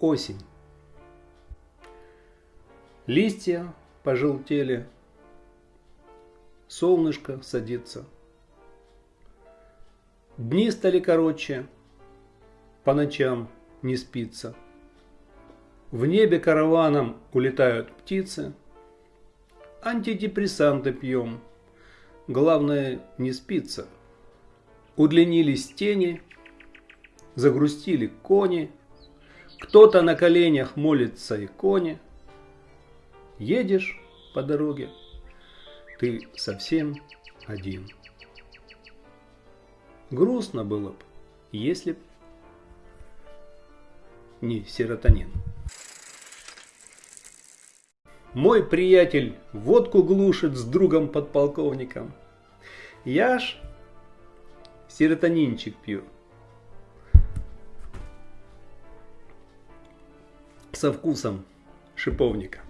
Осень. Листья пожелтели, солнышко садится. Дни стали короче, по ночам не спится. В небе караваном улетают птицы. Антидепрессанты пьем, главное не спится. Удлинились тени, загрустили кони, Кто-то на коленях молится иконе. Едешь по дороге, ты совсем один. Грустно было бы, если б не серотонин. Мой приятель водку глушит с другом подполковником. Я ж серотонинчик пью. Со вкусом шиповника.